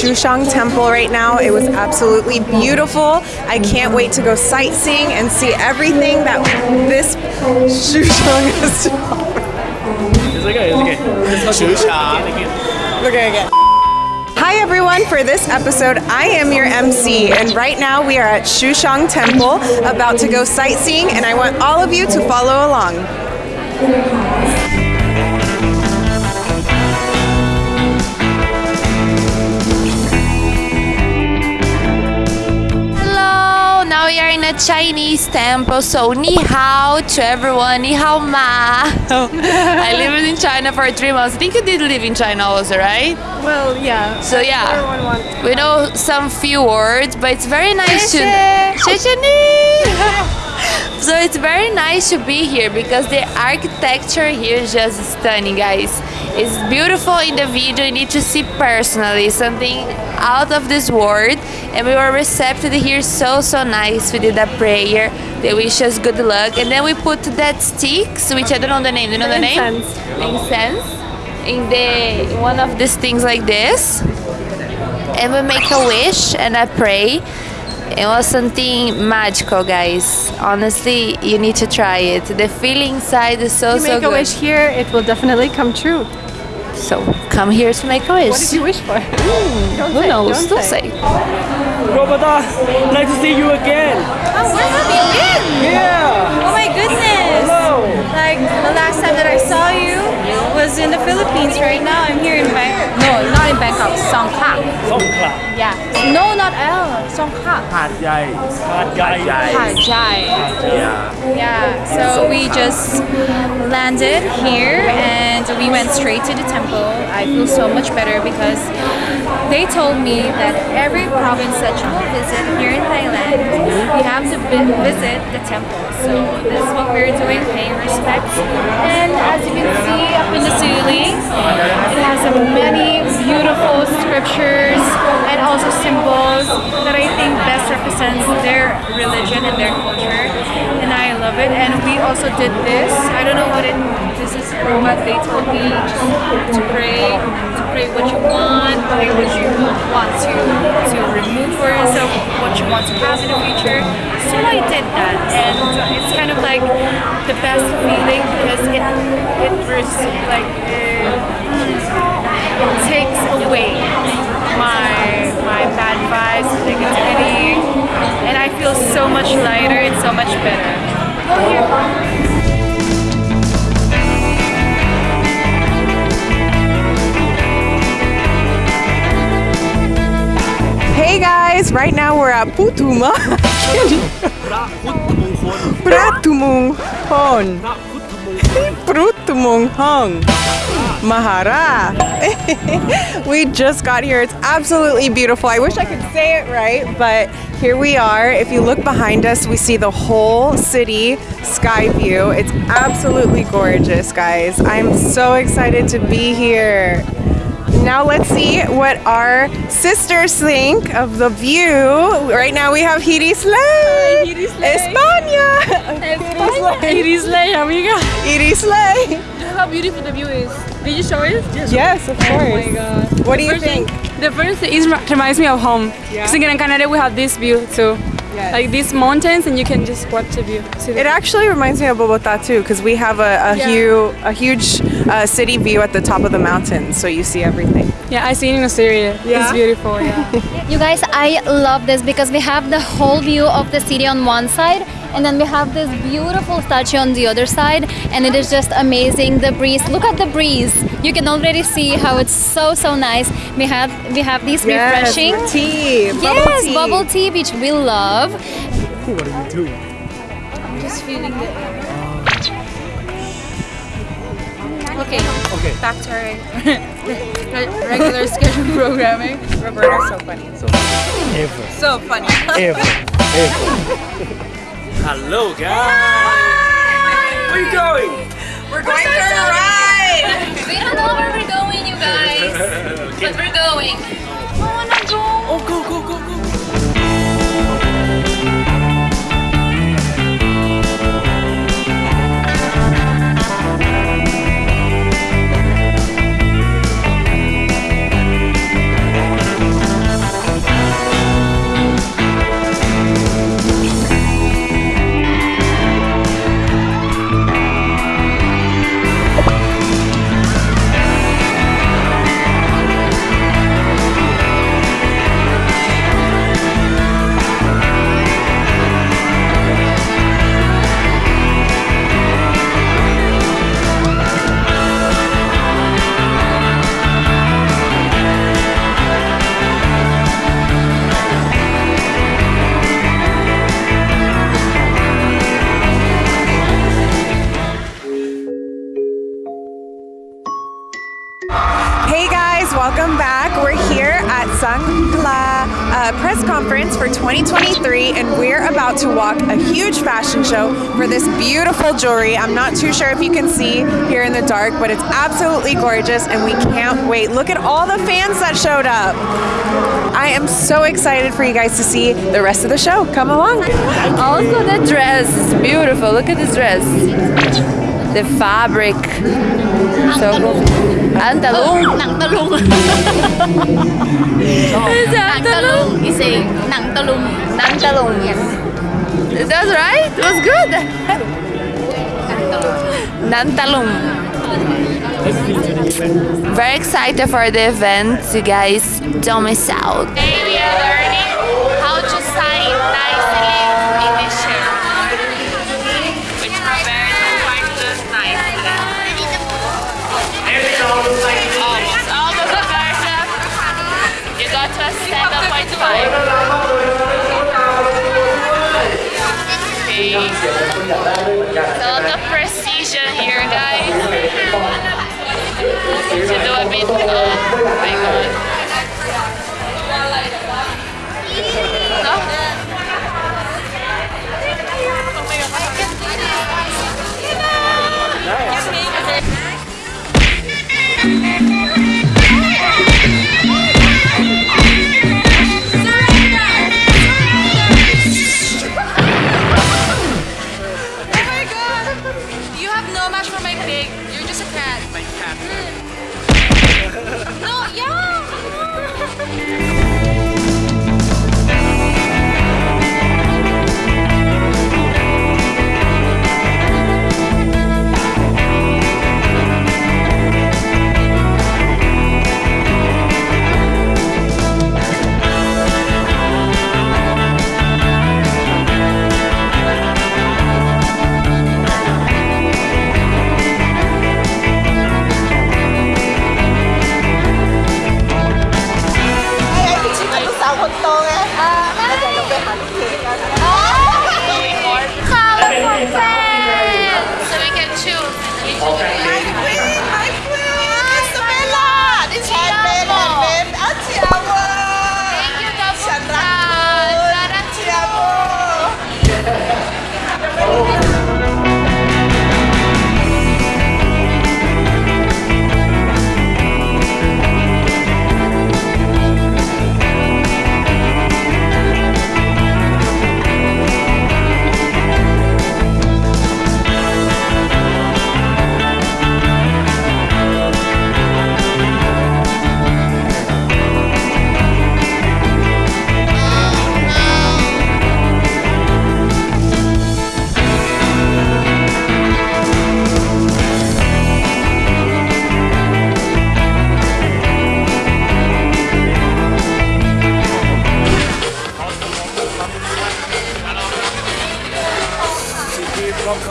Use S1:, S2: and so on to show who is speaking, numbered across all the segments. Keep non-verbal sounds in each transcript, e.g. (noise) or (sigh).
S1: Shushang Temple right now. It was absolutely beautiful. I can't wait to go sightseeing and see everything that this Shushang (laughs) has to offer.
S2: It's okay, it's okay.
S3: Shusha.
S1: We're gonna get. Hi everyone, for this episode, I am your MC, and right now we are at Shushang Temple about to go sightseeing, and I want all of you to follow along.
S4: now we are in a Chinese temple, so ni hao to everyone, ni hao ma. (laughs) I lived in China for three months. I think you did live in China also, right?
S1: Well, yeah.
S4: So yeah, we know some few words, but it's very nice to... (laughs) (laughs) so it's very nice to be here because the architecture here is just stunning, guys. It's beautiful in the video. You need to see personally something out of this world. And we were received here so so nice. We did a prayer. They wish us good luck, and then we put that sticks, which I don't know the name. Do you know the name?
S1: Incense.
S4: Incense. In the in one of these things like this and we make a wish and I pray. It was something magical, guys. Honestly, you need to try it. The feeling inside is so
S1: You
S4: so
S1: make a
S4: good.
S1: wish here, it will definitely come true.
S4: So come here to make a wish.
S1: What did you wish for? Don't
S4: Who
S1: say,
S4: knows?
S1: Don't
S4: Don't
S1: say.
S4: say.
S2: Roberta, nice to see you again.
S5: Oh, where have you been?
S2: Yeah.
S5: Oh my goodness!
S2: Hello.
S5: Like the last time that I saw you was in the Philippines. Right now, I'm here in Bangkok. No, not in Bangkok. Songkla. Yeah. No, not L. Songkla.
S3: Hat Yai. Hat
S5: Yai.
S3: Hat Yai. Yeah.
S5: Yeah. So we just landed here and we went straight to the temple. I feel so much better because they told me that every province that you will visit here in Thailand, you have to visit the temple. So this is what we're doing, paying respect. And as you can see up in the ceiling, it has many beautiful scriptures also symbols that I think best represents their religion and their culture. And I love it. And we also did this. I don't know what it this is, but they told me to pray, to pray what you want, pray what you want to to remove for yourself, what you want to have in the future. So I did that, and it's kind of like the best feeling because it it like it, it takes away so much lighter, it's so much better.
S1: Hey guys, right now we're at Putuma. Pratumung Prutmung Hung. Mahara. (laughs) we just got here. It's absolutely beautiful. I wish I could say it right, but here we are. If you look behind us, we see the whole city sky view. It's absolutely gorgeous, guys. I'm so excited to be here. Now let's see what our sisters think of the view. Right now we have Hiri Slay.
S5: Hiri Slay.
S1: España.
S5: Like, amiga.
S1: Hiri Slay.
S5: How beautiful the view is. Did you show it?
S1: Yes, of course.
S5: Oh my god.
S1: What do you think?
S5: thing- The first thing is reminds me of home. Because in Gran Canaria we have this view too.
S1: Yes.
S5: Like these mountains and you can just watch the view. See the
S1: It actually reminds me of Bogota too, because we have a, a,
S5: Yeah.
S1: hu- a huge uh, city view at the top of the mountains, so you see everything.
S5: Yeah, I seen it in Australia.
S1: Yeah?
S5: It's beautiful, yeah. (laughs)
S6: You guys, I love this because we have the whole view of the city on one side and then we have this beautiful statue on the other side and it is just amazing the breeze look at the breeze you can already see how it's so so nice we have we have these refreshing
S1: Yes, tea. Bubble
S6: yes
S1: tea.
S6: bubble tea which we love
S2: What are you doing?
S5: I'm just feeling the Okay,
S2: Okay.
S5: back to our (laughs) regular schedule programming.
S1: Roberta's so funny.
S2: Ever,
S5: So funny.
S2: ever, (laughs) ever. Hello, guys. Where
S1: Sangla uh, press conference for 2023, and we're about to walk a huge fashion show for this beautiful jewelry. I'm not too sure if you can see here in the dark, but it's absolutely gorgeous, and we can't wait. Look at all the fans that showed up. I am so excited for you guys to see the rest of the show. Come along.
S4: Also, the dress is beautiful. Look at this dress. The fabric. So cool.
S5: Anh tà (laughs)
S4: luôn.
S5: Nặng tà luôn. Nặng tà You say nặng Nặng
S4: Yes. That's right. It was good. Nặng Very excited for the event You guys. Don't miss out. Are learning. 7.5. Okay. It's a lot of precision here, guys. To do a bit. Oh my god.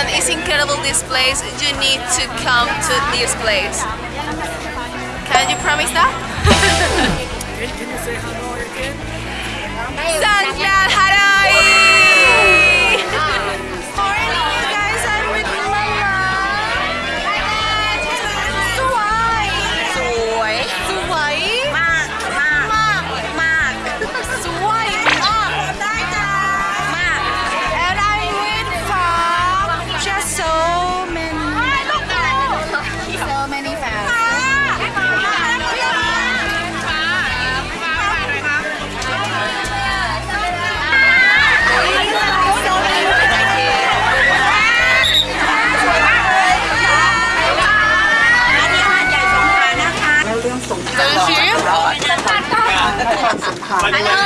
S1: ocean is incredible this place. You need to come to this place. Can you promise that? (laughs) Sanglan Harai!
S7: ดี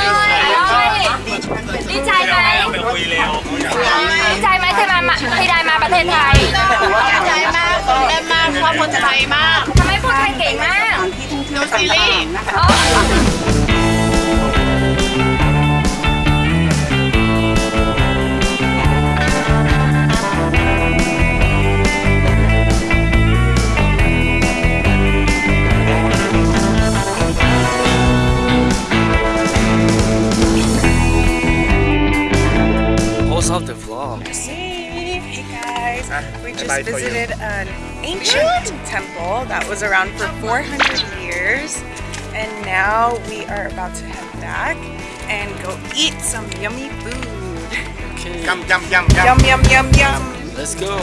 S1: ancient temple that was around for 400 years, and now we are about to head back and go eat some yummy food.
S3: Yum, yum, yum, yum.
S1: Yum yum yum yum.
S2: Let's go.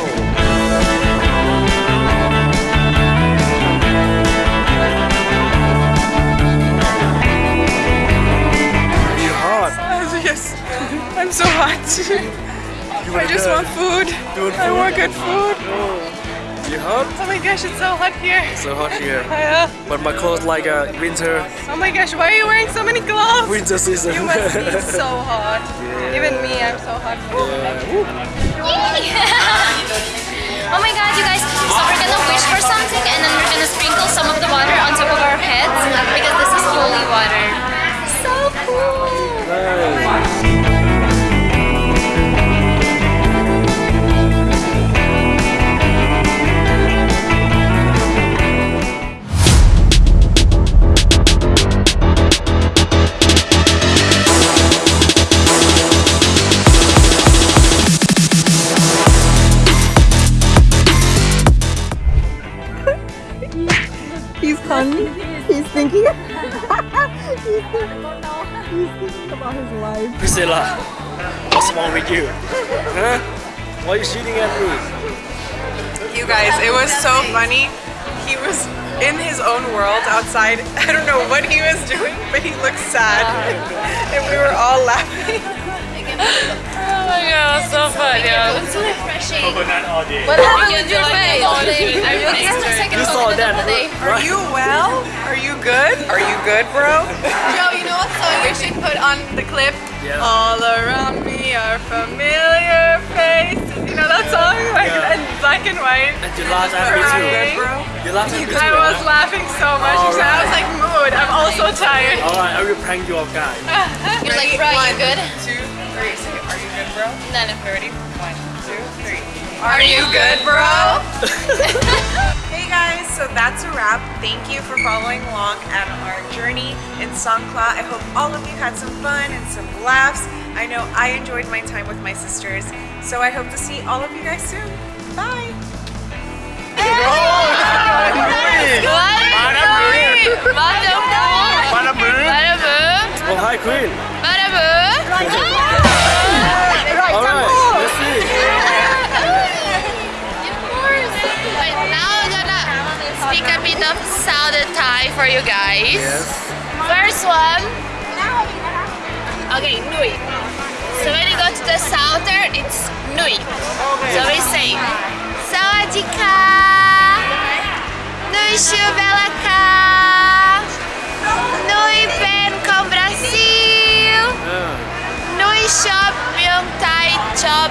S2: You hot.
S1: Oh, yes, I'm so hot. I just want food. I want good food. Oh.
S2: You hot?
S1: Oh my gosh, it's so hot here.
S2: So hot here. (laughs)
S1: Uh,
S2: But my clothes like a winter
S1: oh my gosh, why are you wearing so many gloves?
S2: winter season.
S1: You must be (laughs) so hot. Even me, I'm so hot. (laughs)
S6: Oh my god, you guys. So we're gonna wish for something and then we're gonna sprinkle some of the water on top of our heads because this is holy water. So cool.
S1: He's funny. He's thinking. (laughs) He's thinking about his life.
S2: Priscilla, what's wrong with you? Huh? Why are you shooting at me?
S1: You guys, it was so funny. He was in his own world outside. (laughs) I don't know what he was doing, but he looked sad. (laughs) and we were all laughing.
S4: Oh my god, so funny.
S6: It's so refreshing.
S4: What happened with your face? I really
S2: You saw that,
S1: Are you well? Are you good? Are you good, bro? (laughs)
S7: Joe, you know what song we should put on the clip?
S2: Yeah.
S1: All around me are familiar faces. You know that song? Like
S2: Yeah.
S1: in black and white.
S2: And you laughed at me
S1: Crying.
S2: too. You laughed at me too.
S1: I was laughing so much.
S2: All
S1: because I was like, mood. I'm also tired.
S2: Alright, I will prank you guys. (laughs)
S6: You're like, bro, you good?
S1: Two, bro?
S6: No, no.
S1: Ready? One, two, three. Are you good, bro? hey guys, so that's a wrap. Thank you for following along at our journey in Songkla. I hope all of you had some fun and some laughs. I know I enjoyed my time with my sisters, so I hope to see all of you guys soon. Bye.
S2: Oh, hi, Queen. Alright,
S4: this one. Okay, Nui. So when you go to the southern, it's Nui. So we say, Sawadika, Nui Shubelaka, Nui Ben com Brasil, ah. Nui Shop Myung Thai Chop